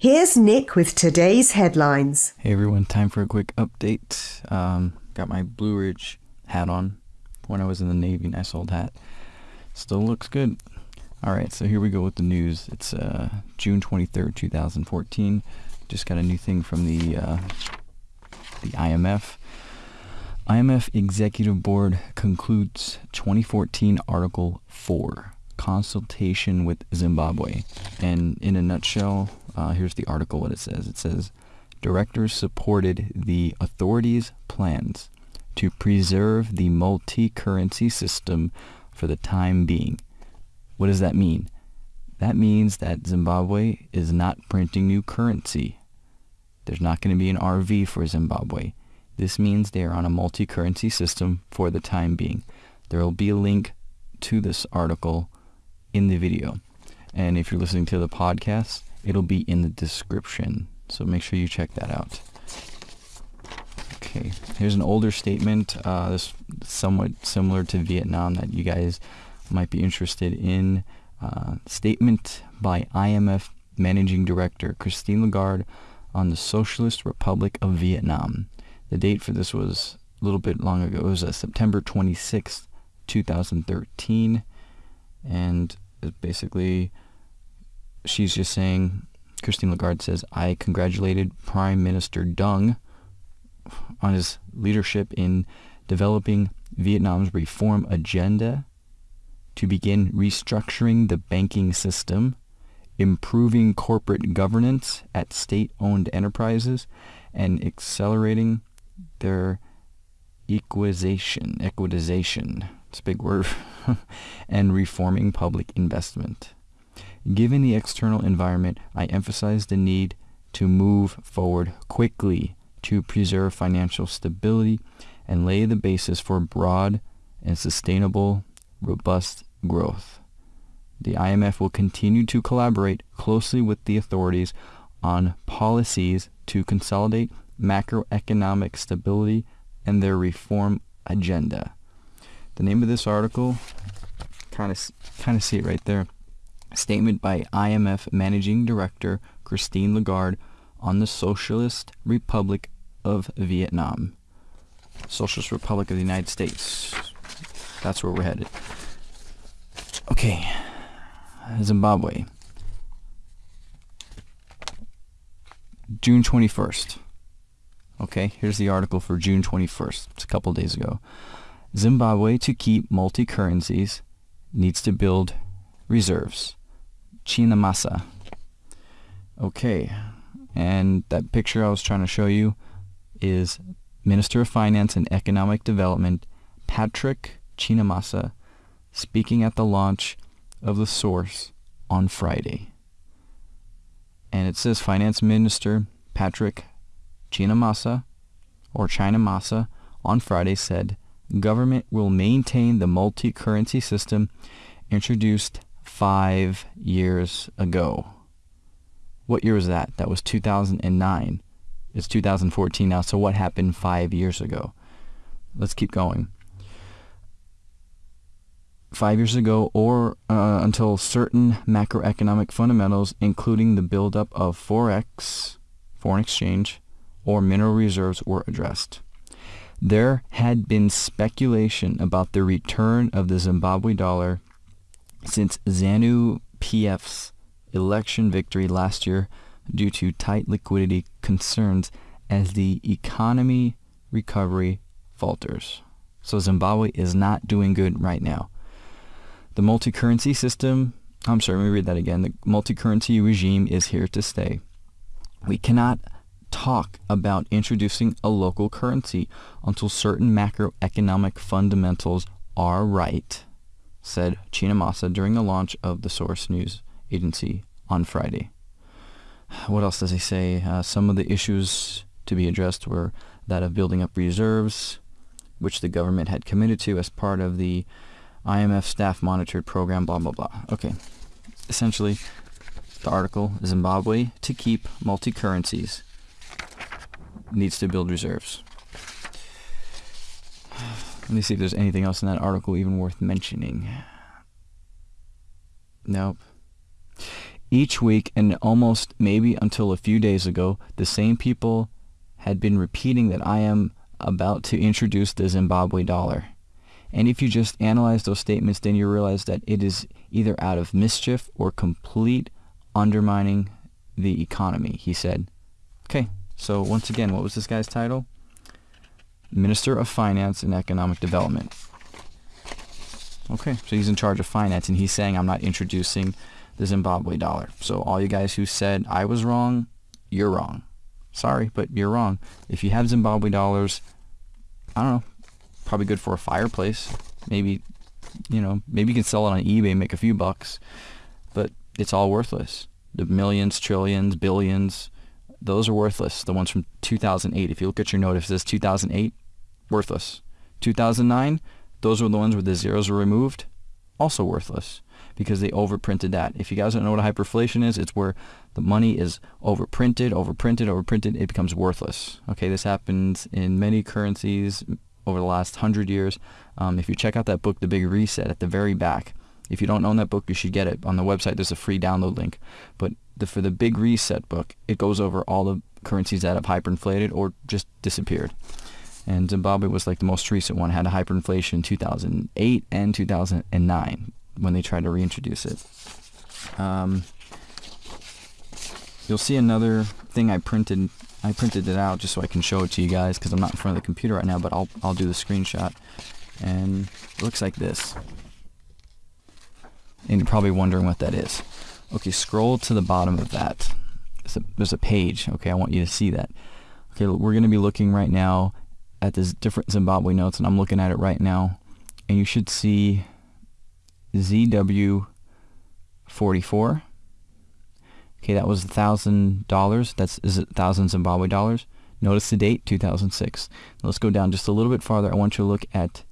Here's Nick with today's headlines. Hey everyone, time for a quick update. Um, got my Blue Ridge hat on when I was in the Navy, nice old hat. Still looks good. Alright, so here we go with the news. It's uh, June 23rd, 2014. Just got a new thing from the, uh, the IMF. IMF Executive Board concludes 2014 Article 4, consultation with Zimbabwe. And in a nutshell, uh, here's the article, what it says. It says, directors supported the authorities' plans to preserve the multi-currency system for the time being. What does that mean? That means that Zimbabwe is not printing new currency. There's not going to be an RV for Zimbabwe. This means they are on a multi-currency system for the time being. There will be a link to this article in the video. And if you're listening to the podcast, it'll be in the description. So make sure you check that out. Okay, here's an older statement. Uh, this somewhat similar to Vietnam that you guys might be interested in. Uh, statement by IMF Managing Director Christine Lagarde on the Socialist Republic of Vietnam. The date for this was a little bit long ago. It was uh, September 26th, 2013. And it basically, she's just saying, Christine Lagarde says, I congratulated Prime Minister Dung on his leadership in developing Vietnam's reform agenda to begin restructuring the banking system, improving corporate governance at state-owned enterprises, and accelerating their equization, equitization, it's a big word, and reforming public investment. Given the external environment, I emphasize the need to move forward quickly to preserve financial stability and lay the basis for broad and sustainable, robust growth. The IMF will continue to collaborate closely with the authorities on policies to consolidate macroeconomic stability and their reform agenda. The name of this article, kind of kind of see it right there. Statement by IMF Managing Director Christine Lagarde on the Socialist Republic of Vietnam. Socialist Republic of the United States. That's where we're headed. Okay. Zimbabwe. June 21st. Okay, here's the article for June 21st. It's a couple days ago. Zimbabwe, to keep multi-currencies, needs to build reserves. Chinamasa. Okay, and that picture I was trying to show you is Minister of Finance and Economic Development Patrick Chinamasa speaking at the launch of the source on Friday. And it says Finance Minister Patrick Chinamasa or Chinamasa on Friday said government will maintain the multi-currency system introduced five years ago. What year was that? That was 2009. It's 2014 now, so what happened five years ago? Let's keep going. Five years ago, or uh, until certain macroeconomic fundamentals, including the buildup of forex, foreign exchange, or mineral reserves, were addressed. There had been speculation about the return of the Zimbabwe dollar since ZANU PF's election victory last year due to tight liquidity concerns as the economy recovery falters. So Zimbabwe is not doing good right now. The multi-currency system, I'm sorry, let me read that again. The multi-currency regime is here to stay. We cannot talk about introducing a local currency until certain macroeconomic fundamentals are right, said Chinamasa during the launch of the Source News Agency on Friday. What else does he say? Uh, some of the issues to be addressed were that of building up reserves, which the government had committed to as part of the IMF staff monitored program, blah, blah, blah. Okay. Essentially, the article, Zimbabwe to keep multi-currencies needs to build reserves. Let me see if there's anything else in that article even worth mentioning. Nope. each week and almost maybe until a few days ago, the same people had been repeating that I am about to introduce the Zimbabwe dollar. And if you just analyze those statements, then you realize that it is either out of mischief or complete undermining the economy, he said. Okay, so once again, what was this guy's title? Minister of Finance and Economic Development. Okay, so he's in charge of finance, and he's saying I'm not introducing the Zimbabwe dollar. So all you guys who said I was wrong, you're wrong. Sorry, but you're wrong. If you have Zimbabwe dollars, I don't know, probably good for a fireplace. Maybe, you know, maybe you can sell it on eBay and make a few bucks, but it's all worthless. The millions, trillions, billions, those are worthless. The ones from 2008. If you look at your note, if it says 2008, worthless. 2009, those were the ones where the zeros were removed, also worthless because they overprinted that. If you guys don't know what hyperinflation is, it's where the money is overprinted, overprinted, overprinted. It becomes worthless. Okay, this happens in many currencies over the last hundred years. Um, if you check out that book, The Big Reset, at the very back, if you don't own that book, you should get it. On the website, there's a free download link. But the, for the Big Reset book, it goes over all the currencies that have hyperinflated or just disappeared. And Zimbabwe was like the most recent one, had a hyperinflation in 2008 and 2009 when they tried to reintroduce it. Um, you'll see another thing I printed. I printed it out just so I can show it to you guys because I'm not in front of the computer right now, but I'll, I'll do the screenshot. And it looks like this. And you're probably wondering what that is. Okay, scroll to the bottom of that. There's a, there's a page. Okay, I want you to see that. Okay, we're going to be looking right now at this different Zimbabwe notes, and I'm looking at it right now. And you should see ZW 44. Okay, that was thousand dollars. That's is it thousand Zimbabwe dollars. Notice the date, 2006. let's go down just a little bit farther. I want you to look at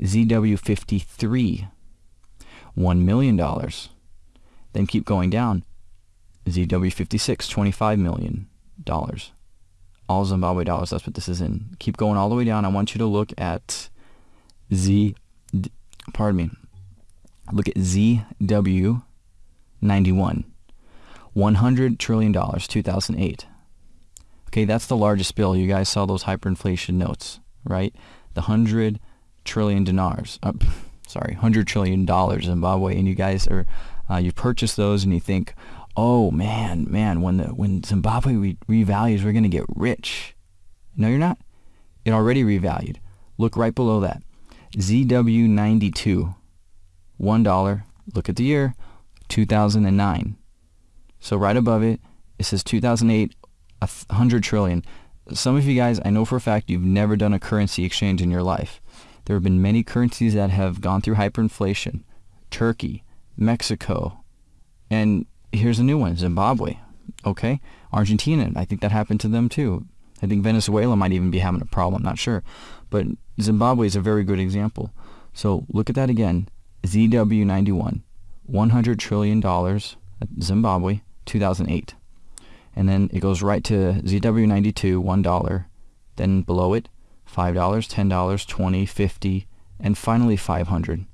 ZW 53, one million dollars. Then keep going down. ZW 56, 25 million dollars. All Zimbabwe dollars. That's what this is in. Keep going all the way down. I want you to look at Z. Pardon me. Look at ZW 91. $100 trillion, 2008. Okay, that's the largest bill. You guys saw those hyperinflation notes, right? The 100 trillion dinars. Uh, sorry, 100 trillion dollars Zimbabwe and you guys are uh, you purchase those and you think, "Oh man, man, when the when Zimbabwe re- revalues, we're going to get rich." No, you're not. It already revalued. Look right below that. ZW92 $1. Look at the year, 2009. So right above it, it says 2008, 100 trillion. Some of you guys, I know for a fact you've never done a currency exchange in your life. There have been many currencies that have gone through hyperinflation. Turkey, Mexico, and here's a new one, Zimbabwe. Okay? Argentina, I think that happened to them too. I think Venezuela might even be having a problem, not sure. But Zimbabwe is a very good example. So look at that again. ZW91, $100 trillion, at Zimbabwe, 2008. And then it goes right to ZW92, $1. Then below it, $5, $10, 20 50 and finally 500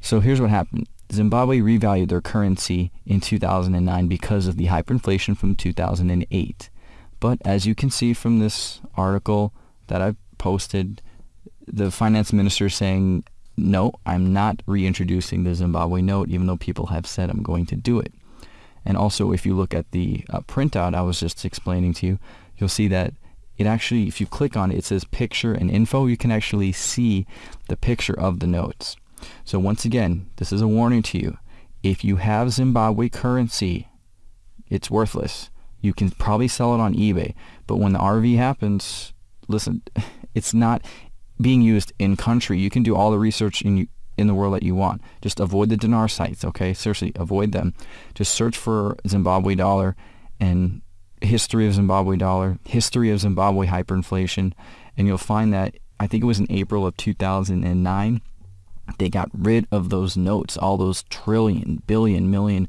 So here's what happened. Zimbabwe revalued their currency in 2009 because of the hyperinflation from 2008. But as you can see from this article that I've posted, the finance minister saying no, I'm not reintroducing the Zimbabwe note, even though people have said I'm going to do it. And also, if you look at the uh, printout I was just explaining to you, you'll see that it actually, if you click on it, it says picture and info. You can actually see the picture of the notes. So once again, this is a warning to you. If you have Zimbabwe currency, it's worthless. You can probably sell it on eBay. But when the RV happens, listen, it's not being used in country. You can do all the research in in the world that you want. Just avoid the dinar sites, okay? Seriously, avoid them. Just search for Zimbabwe dollar and history of Zimbabwe dollar, history of Zimbabwe hyperinflation, and you'll find that I think it was in April of 2009 they got rid of those notes, all those trillion, billion, million.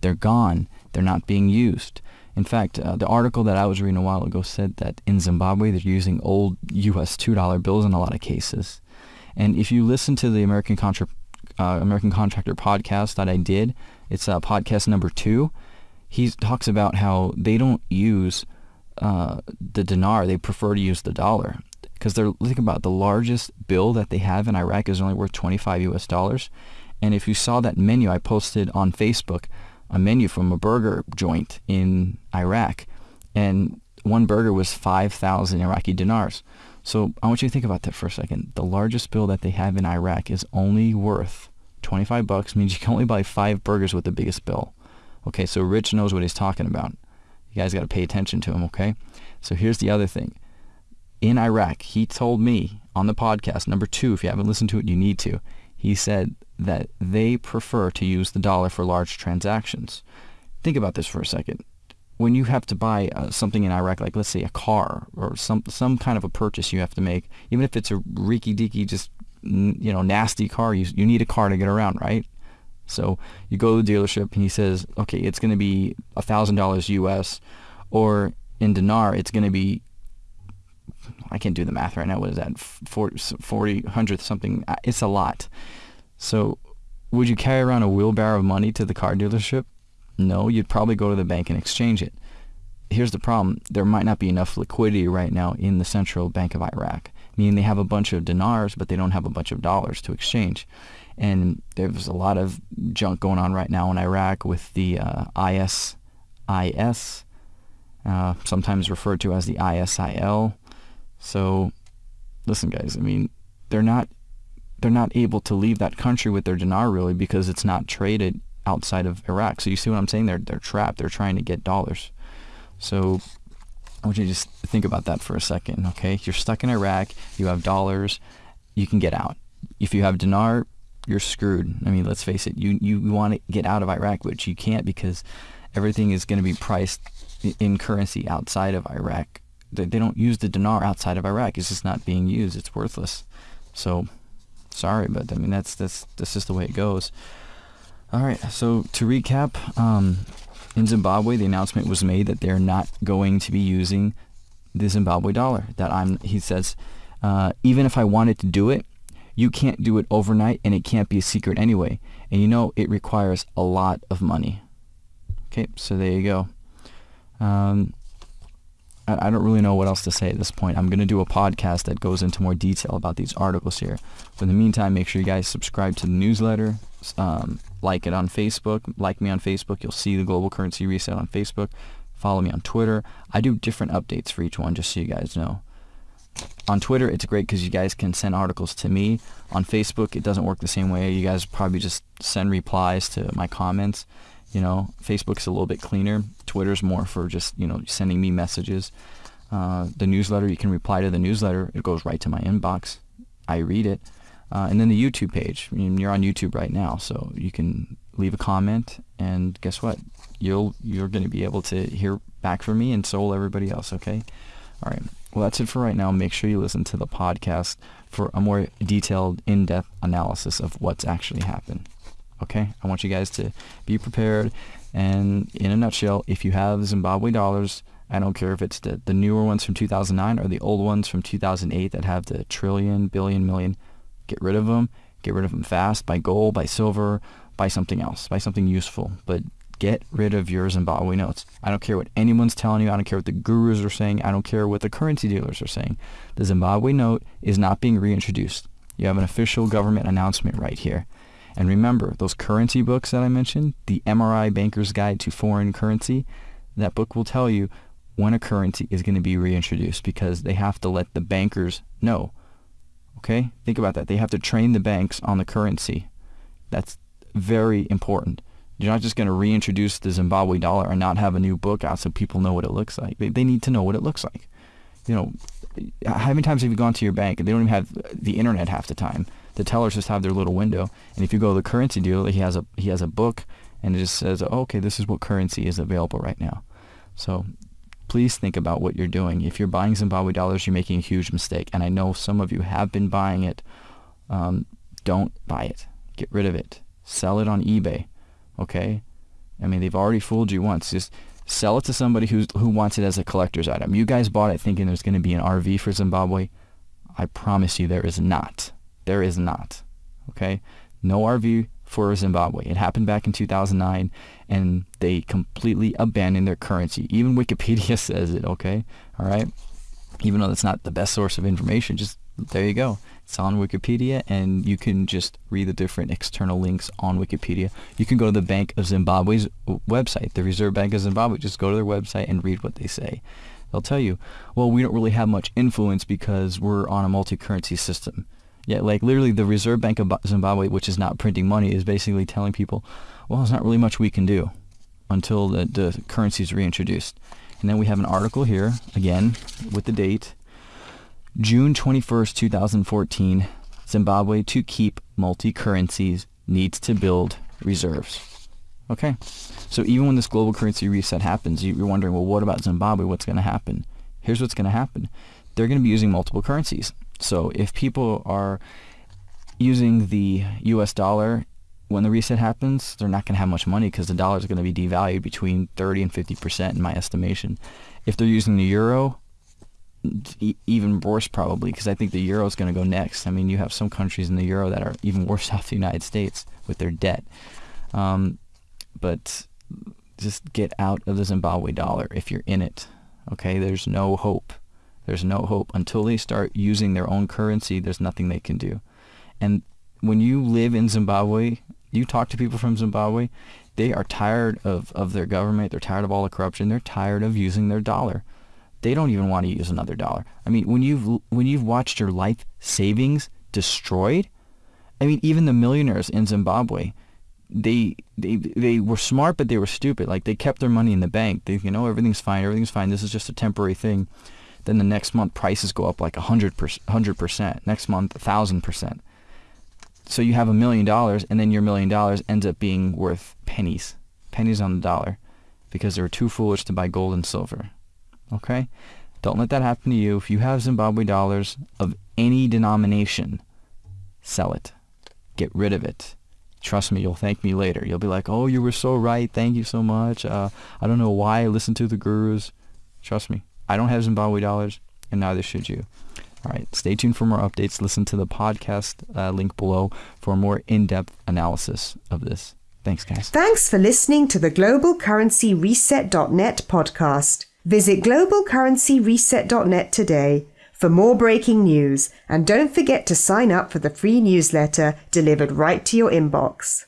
They're gone. They're not being used. In fact, uh, the article that I was reading a while ago said that in Zimbabwe they're using old U.S. $2 bills in a lot of cases. And if you listen to the American, Contra- uh, American Contractor podcast that I did, it's uh, podcast number two. he talks about how they don't use uh, the dinar; they prefer to use the dollar because they're think about the largest bill that they have in Iraq is only worth 25 U.S. dollars. And if you saw that menu I posted on Facebook, a menu from a burger joint in Iraq, and one burger was 5,000 Iraqi dinars. So I want you to think about that for a second. The largest bill that they have in Iraq is only worth 25 bucks, means you can only buy five burgers with the biggest bill. Okay, so Rich knows what he's talking about. You guys got to pay attention to him, okay? So here's the other thing. In Iraq, he told me on the podcast, number two, if you haven't listened to it, you need to. He said that they prefer to use the dollar for large transactions. Think about this for a second. When you have to buy uh, something in Iraq, like let's say a car or some some kind of a purchase you have to make, even if it's a reeky deaky, just you know nasty car, you you need a car to get around, right? So you go to the dealership and he says, okay, it's going to be a thousand dollars U.S. or in dinar, it's going to be I can't do the math right now. What is that? 40, 40 100 something. Uh, it's a lot. So would you carry around a wheelbarrow of money to the car dealership? No, you'd probably go to the bank and exchange it. Here's the problem. There might not be enough liquidity right now in the Central Bank of Iraq, meaning they have a bunch of dinars, but they don't have a bunch of dollars to exchange. And there's a lot of junk going on right now in Iraq with the uh, ISIS, uh, sometimes referred to as the ISIL. So, listen, guys. I mean, they're not they're not able to leave that country with their dinar really because it's not traded outside of Iraq. So you see what I'm saying? They're they're trapped. They're trying to get dollars. So I want you to just think about that for a second. Okay, you're stuck in Iraq. You have dollars. You can get out. If you have dinar, you're screwed. I mean, let's face it. You you want to get out of Iraq, which you can't because everything is going to be priced in currency outside of Iraq they, they don't use the dinar outside of Iraq. It's just not being used. It's worthless. So sorry, but I mean that's that's that's just the way it goes. All right. So to recap, um, in Zimbabwe, the announcement was made that they're not going to be using the Zimbabwe dollar. That I'm, he says, uh, even if I wanted to do it, you can't do it overnight, and it can't be a secret anyway. And you know it requires a lot of money. Okay, so there you go. Um, I don't really know what else to say at this point. I'm going to do a podcast that goes into more detail about these articles here. But in the meantime, make sure you guys subscribe to the newsletter, um, like it on Facebook, like me on Facebook. You'll see the Global Currency Reset on Facebook. Follow me on Twitter. I do different updates for each one, just so you guys know. On Twitter, it's great because you guys can send articles to me. On Facebook, it doesn't work the same way. You guys probably just send replies to my comments. You know, Facebook's a little bit cleaner. Twitter's more for just, you know, sending me messages. Uh, the newsletter, you can reply to the newsletter. It goes right to my inbox. I read it. Uh, and then the YouTube page. I mean, you're on YouTube right now, so you can leave a comment, and guess what? You'll you're going to be able to hear back from me, and so will everybody else. Okay. All right. Well, that's it for right now. Make sure you listen to the podcast for a more detailed, in-depth analysis of what's actually happened. Okay, I want you guys to be prepared. And in a nutshell, if you have Zimbabwe dollars, I don't care if it's the, the newer ones from 2009 or the old ones from 2008 that have the trillion, billion, million, get rid of them. Get rid of them fast. Buy gold, buy silver, buy something else. Buy something useful. But get rid of your Zimbabwe notes. I don't care what anyone's telling you. I don't care what the gurus are saying. I don't care what the currency dealers are saying. The Zimbabwe note is not being reintroduced. You have an official government announcement right here. And remember, those currency books that I mentioned, the MRI Banker's Guide to Foreign Currency, that book will tell you when a currency is going to be reintroduced because they have to let the bankers know. Okay? Think about that. They have to train the banks on the currency. That's very important. You're not just going to reintroduce the Zimbabwe dollar and not have a new book out so people know what it looks like. They, they need to know what it looks like. You know, how many times have you gone to your bank and they don't even have the internet half the time? The tellers just have their little window. And if you go to the currency dealer, he has a he has a book, and it just says, oh, okay, this is what currency is available right now. So please think about what you're doing. If you're buying Zimbabwe dollars, you're making a huge mistake. And I know some of you have been buying it. Um, don't buy it. Get rid of it. Sell it on eBay. Okay? I mean, they've already fooled you once. Just sell it to somebody who's, who wants it as a collector's item. You guys bought it thinking there's going to be an RV for Zimbabwe. I promise you there is not. There is not. Okay? No RV for Zimbabwe. It happened back in 2009, and they completely abandoned their currency. Even Wikipedia says it, okay? All right? Even though that's not the best source of information, just there you go. It's on Wikipedia, and you can just read the different external links on Wikipedia. You can go to the Bank of Zimbabwe's website, the Reserve Bank of Zimbabwe. Just go to their website and read what they say. They'll tell you, well, we don't really have much influence because we're on a multi-currency system. Yeah, like literally the Reserve Bank of Zimbabwe, which is not printing money, is basically telling people, well, there's not really much we can do until the, the currency is reintroduced. And then we have an article here, again, with the date, June 21st, 2014, Zimbabwe to keep multi-currencies needs to build reserves. Okay, so even when this global currency reset happens, you're wondering, well, what about Zimbabwe? What's going to happen? Here's what's going to happen. They're going to be using multiple currencies. So if people are using the US dollar when the reset happens, they're not going to have much money because the dollar is going to be devalued between 30 and 50% in my estimation. If they're using the euro, even worse probably because I think the euro is going to go next. I mean, you have some countries in the euro that are even worse off the United States with their debt. Um, but just get out of the Zimbabwe dollar if you're in it. Okay, there's no hope. There's no hope. Until they start using their own currency, there's nothing they can do. And when you live in Zimbabwe, you talk to people from Zimbabwe, they are tired of, of their government. They're tired of all the corruption. They're tired of using their dollar. They don't even want to use another dollar. I mean, when you've when you've watched your life savings destroyed, I mean, even the millionaires in Zimbabwe, they they they were smart, but they were stupid. Like they kept their money in the bank. They you know everything's fine, everything's fine. This is just a temporary thing. Then the next month prices go up like a hundred percent. Next month a thousand percent. So you have a million dollars, and then your million dollars ends up being worth pennies, pennies on the dollar, because they were too foolish to buy gold and silver. Okay, don't let that happen to you. If you have Zimbabwe dollars of any denomination, sell it. Get rid of it. Trust me, you'll thank me later. You'll be like, oh, you were so right. Thank you so much. Uh, I don't know why I listened to the gurus. Trust me, I don't have Zimbabwe dollars, and neither should you. All right, stay tuned for more updates. Listen to the podcast uh, link below for more in-depth analysis of this. Thanks, guys. Thanks for listening to the GlobalCurrencyReset.net podcast. Visit globalcurrencyreset.net today for more breaking news and don't forget to sign up for the free newsletter delivered right to your inbox.